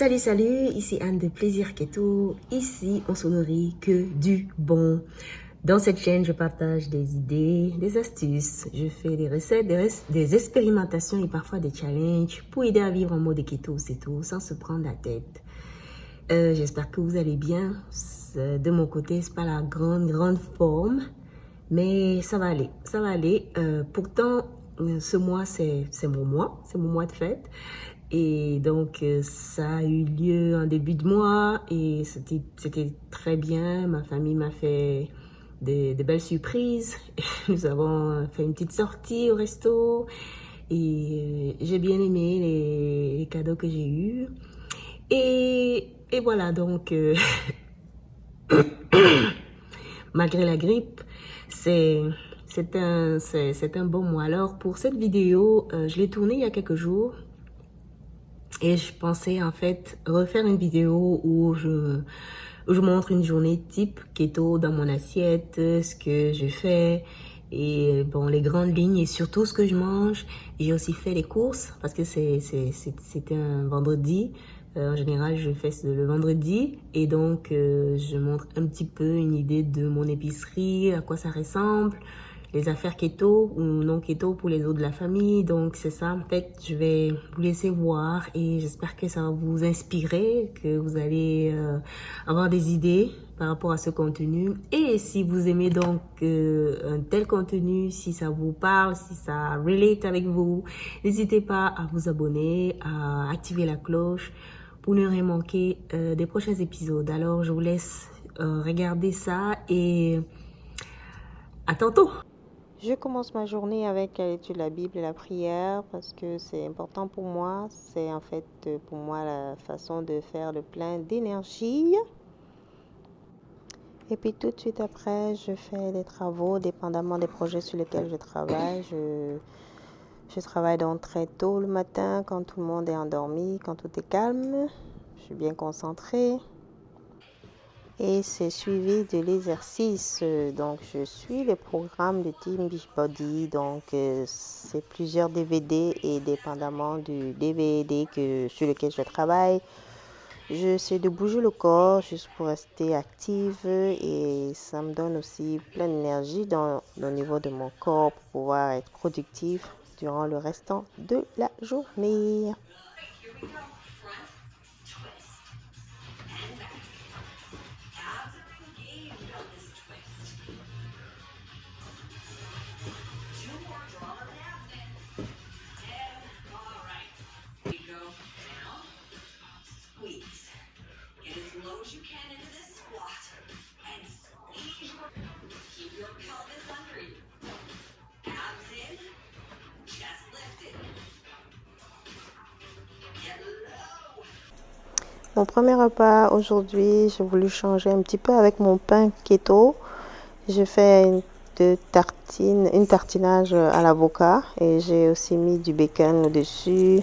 Salut, salut, ici Anne de Plaisir Keto. Ici, on se nourrit que du bon. Dans cette chaîne, je partage des idées, des astuces, je fais des recettes, des, expérimentations et parfois des challenges pour aider à vivre en mode keto, c'est tout, sans se prendre la tête. Euh, j'espère que vous allez bien. De mon côté, c'est pas la grande, grande forme, mais ça va aller, ça va aller. Euh, pourtant, ce mois, c'est mon mois, c'est mon mois de fête. Et donc, euh, ça a eu lieu en début de mois et c'était très bien. Ma famille m'a fait des, belles surprises. Nous avons fait une petite sortie au resto et euh, j'ai bien aimé les, cadeaux que j'ai eus. Et, voilà, donc, euh, malgré la grippe, c'est un bon mois. Alors, pour cette vidéo, je l'ai tournée il y a quelques jours. Et je pensais en fait refaire une vidéo où je, je montre une journée type keto dans mon assiette, ce que je fais et bon les grandes lignes et surtout ce que je mange. J'ai aussi fait les courses parce que c'était un vendredi. Euh, en général, je fais le vendredi et donc euh, je montre un petit peu une idée de mon épicerie, à quoi ça ressemble, les affaires keto ou non keto pour les autres de la famille. Donc c'est ça, en fait, je vais vous laisser voir et j'espère que ça va vous inspirer, que vous allez euh, avoir des idées par rapport à ce contenu. Et si vous aimez donc euh, un tel contenu, si ça vous parle, si ça relate avec vous, n'hésitez pas à vous abonner, à activer la cloche pour ne rien manquer euh, des prochains épisodes. Alors je vous laisse regarder ça et à tantôt je commence ma journée avec l'étude de la Bible et la prière parce que c'est important pour moi. C'est en fait pour moi la façon de faire le plein d'énergie. Et puis tout de suite après, je fais des travaux, dépendamment des projets sur lesquels je travaille. Je, je travaille donc très tôt le matin quand tout le monde est endormi, quand tout est calme. Je suis bien concentrée et c'est suivi de l'exercice. Donc, je suis le programme de Team Beachbody. Donc, euh, c'est plusieurs DVD et dépendamment du DVD que, sur lequel je travaille, j'essaie de bouger le corps juste pour rester active et ça me donne aussi plein d'énergie dans au niveau de mon corps pour pouvoir être productif durant le restant de la journée. Mon premier repas aujourd'hui, j'ai voulu changer un petit peu avec mon pain keto. J'ai fait une, tartine, une tartinage à l'avocat et j'ai aussi mis du bacon au-dessus.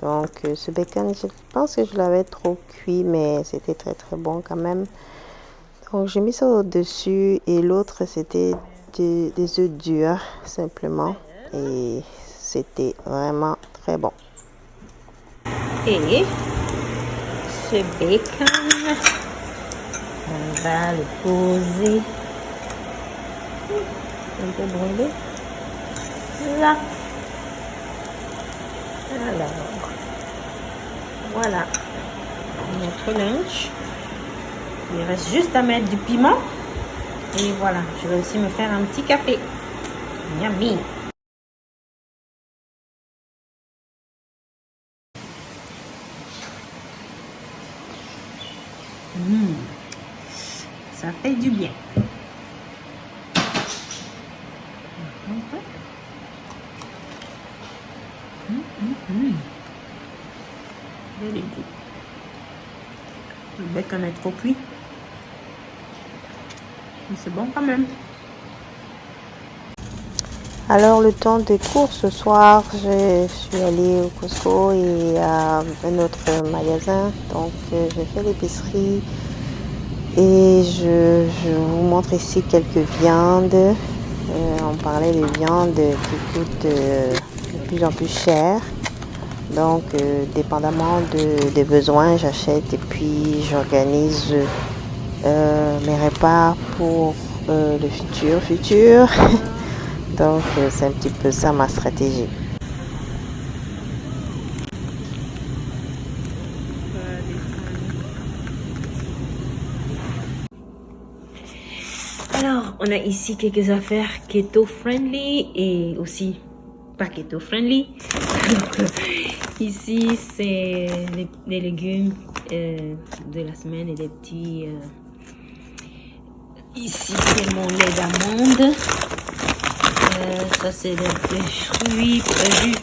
Donc euh, ce bacon, je pense que je l'avais trop cuit, mais c'était très très bon quand même. Donc j'ai mis ça au-dessus et l'autre c'était des œufs durs simplement et c'était vraiment très bon. Ce bacon. On va le poser un peu brûlé. Là. Alors, voilà notre lunch. Il reste juste à mettre du piment. Et voilà, je vais aussi me faire un petit café. Yummy. Ça fait du bien. Le bacon est trop cuit. Mais c'est bon quand même. Alors le temps des courses ce soir, je suis allée au Costco et à un autre magasin. Donc euh, j'ai fait l'épicerie et je, vous montre ici quelques viandes. Euh, on parlait de viandes qui coûtent euh, de plus en plus cher. Donc, euh, dépendamment des besoins, j'achète et puis j'organise mes repas pour le futur futur. Donc, c'est un petit peu ça ma stratégie. Alors, on a ici quelques affaires keto friendly et aussi pas keto friendly. ici, c'est les, légumes euh, de la semaine et des petits. Euh, ici, c'est mon lait d'amande. Euh, ça, c'est le, fruits,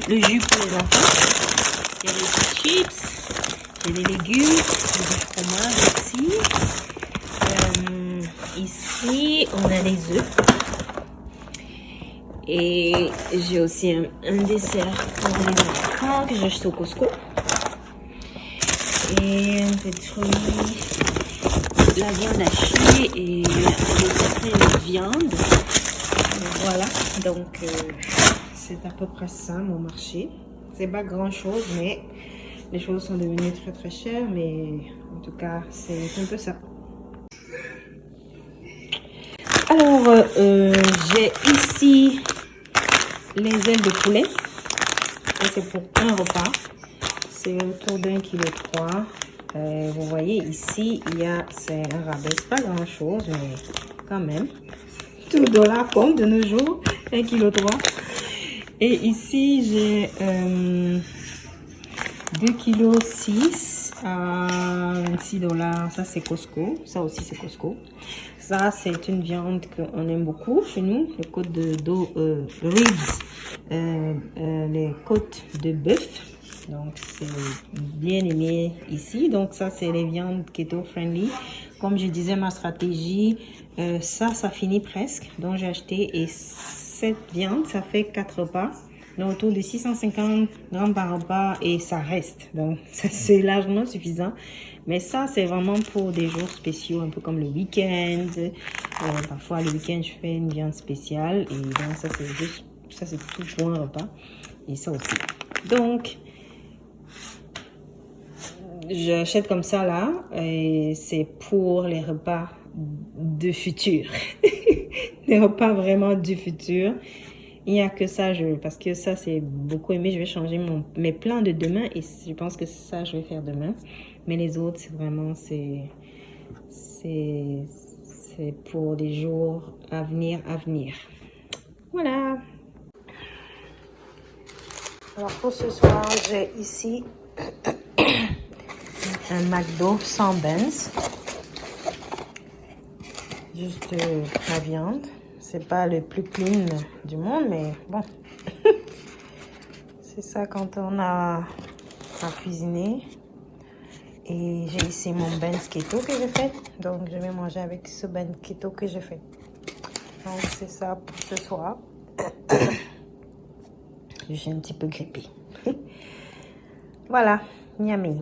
le jus, pour les enfants. A des chips, j'ai des légumes, j'ai du fromage aussi. Ici, on a les œufs. Et j'ai aussi un, dessert pour les enfants que j'achète au Costco. Et un peu de fruits, la viande hachée et la viande. Voilà, donc euh, c'est à peu près ça mon marché. C'est pas grand chose, mais les choses sont devenues très très chères. Mais en tout cas, c'est un peu ça. Alors, euh, euh, j'ai ici les ailes de poulet. c'est pour un repas. C'est autour d'un kilo trois. Euh, vous voyez ici, il y a, c'est un rabais. pas grand chose, mais quand même. Tout dollar compte de nos jours. Un kilo trois. Et ici, j'ai 2 kg 6 à 26 dollars. Ça, c'est Costco. Ça aussi, c'est Costco. Ça, c'est une viande qu'on aime beaucoup chez nous, les côtes de dos, euh, euh, euh, les côtes de bœuf. Donc, c'est bien aimé ici. Donc, ça, c'est les viandes keto-friendly. Comme je disais, ma stratégie, ça, ça finit presque. Donc, j'ai acheté et cette viande, ça fait 4 repas. Donc, autour de 650 grammes par repas et ça reste. Donc, c'est largement suffisant. Mais ça, c'est vraiment pour des jours spéciaux, un peu comme le week-end. Euh, parfois, le week-end, je fais une viande spéciale. Et donc, ça, c'est juste, ça, c'est tout pour un repas. Et ça aussi. Donc, j'achète comme ça, là. Et c'est pour les repas de futur. les repas vraiment du futur. Il n'y a que ça, je, parce que ça, c'est beaucoup aimé. Je vais changer mon, mes plans de demain et je pense que ça, je vais faire demain. Mais les autres, c'est vraiment, c'est, c'est, pour des jours à venir, à venir. Voilà. Alors, pour ce soir, j'ai ici un McDo sans Benz. Juste euh, la viande. C'est pas le plus clean du monde, mais bon. c'est ça quand on a à cuisiner. Et j'ai ici mon ben keto que j'ai fait. Donc, je vais manger avec ce ben keto que j'ai fait. Donc, c'est ça pour ce soir. je suis un petit peu grippée. voilà, yummy.